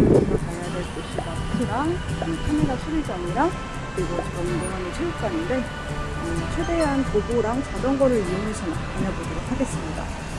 우리가 가야 될 곳이 마트랑 이 카메라 수리장이랑 그리고 운동하는 체육관인데 음, 최대한 도보랑 자전거를 이용해서 다녀보도록 하겠습니다.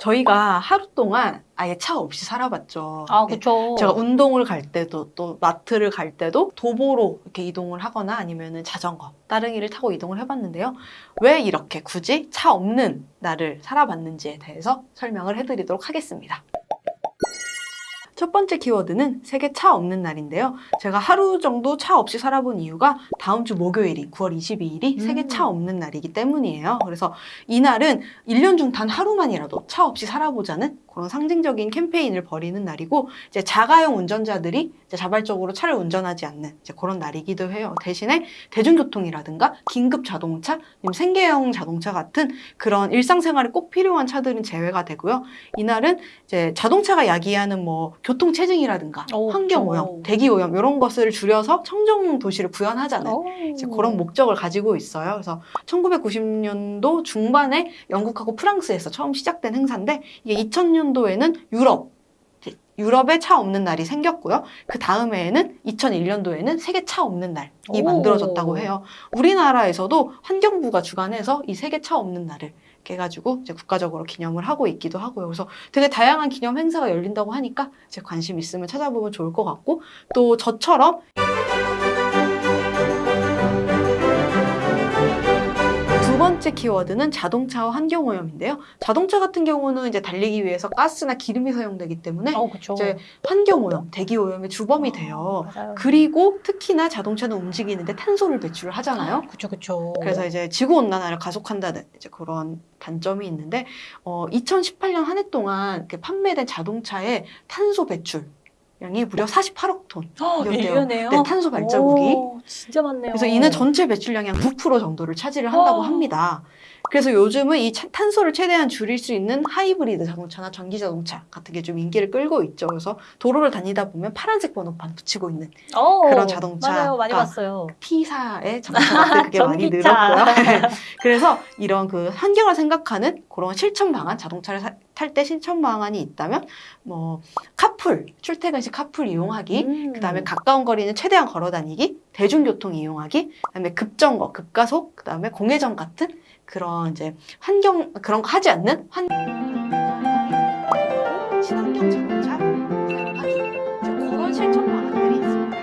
저희가 하루 동안 아예 차 없이 살아봤죠. 아, 네. 그쵸. 제가 운동을 갈 때도 또 마트를 갈 때도 도보로 이렇게 이동을 하거나 아니면은 자전거, 따릉이를 타고 이동을 해봤는데요. 왜 이렇게 굳이 차 없는 날을 살아봤는지에 대해서 설명을 해드리도록 하겠습니다. 첫 번째 키워드는 세계 차 없는 날인데요. 제가 하루 정도 차 없이 살아본 이유가 다음 주 목요일이 9월 22일이 음. 세계 차 없는 날이기 때문이에요. 그래서 이 날은 1년 중 단 하루만이라도 차 없이 살아보자는 그런 상징적인 캠페인을 벌이는 날이고 이제 자가용 운전자들이 이제 자발적으로 차를 운전하지 않는 이제 그런 날이기도 해요. 대신에 대중교통이라든가 긴급 자동차, 생계형 자동차 같은 그런 일상생활에 꼭 필요한 차들은 제외가 되고요. 이날은 이제 자동차가 야기하는 뭐 교통 체증이라든가 오, 환경. 오염, 대기 오염 이런 것을 줄여서 청정 도시를 구현하자는 오. 이제 그런 목적을 가지고 있어요. 그래서 1990년도 중반에 영국하고 프랑스에서 처음 시작된 행사인데 이게 2000년 도에는 유럽 이제 유럽에 차 없는 날이 생겼고요. 그 다음해에는 2001년도에는 세계 차 없는 날이 오. 만들어졌다고 해요. 우리나라에서도 환경부가 주관해서 이 세계 차 없는 날을 해가지고 이제 국가적으로 기념을 하고 있기도 하고요. 그래서 되게 다양한 기념 행사가 열린다고 하니까 제 관심 있으면 찾아보면 좋을 것 같고 또 저처럼 번째 키워드는 자동차와 환경오염인데요. 자동차 같은 경우는 이제 달리기 위해서 가스나 기름이 사용되기 때문에 어. 이제 환경오염, 대기오염의 주범이 돼요. 맞아요. 그리고 특히나 자동차는 움직이는데 탄소를 배출을 하잖아요. 그쵸, 그쵸. 그래서 이제 지구 온난화를 가속한다는 이제 그런 단점이 있는데 어, 2018년 한 해 동안 판매된 자동차의 탄소 배출 량이 무려 48억 톤. 어, 이런데요. 1년에요? 네, 탄소 발자국이. 오, 진짜 많네요. 그래서 이는 전체 배출량의 한 9% 정도를 차지를 한다고 와. 합니다. 그래서 요즘은 이 차- 탄소를 최대한 줄일 수 있는 하이브리드 자동차나 전기 자동차 같은 게 좀 인기를 끌고 있죠. 그래서 도로를 다니다 보면 파란색 번호판 붙이고 있는 어, 그런 자동차가 맞아요, 많이 봤어요. T사의 자동차들 그게 많이. 늘었고요. 그래서 이런 그 환경을 생각하는 그런 실천 방안, 자동차를 탈때 실천 방안이 있다면 뭐 카풀, 출퇴근 시 카풀 이용하기, 음. 그다음에 가까운 거리는 최대한 걸어 다니기, 대중교통 이용하기, 그다음에 급정거, 급가속, 그다음에 공회전 같은 그런 이제 환경 그런 거 하지 않는 환 친환경 자동차 사용하기 이제 그런 실천 방안들이 있습니다.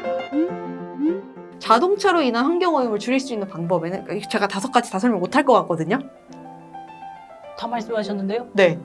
자동차로 인한 환경 오염을 줄일 수 있는 방법에는 제가 다섯 가지 다 설명 못할 것 같거든요. 다 말씀하셨는데요? 네.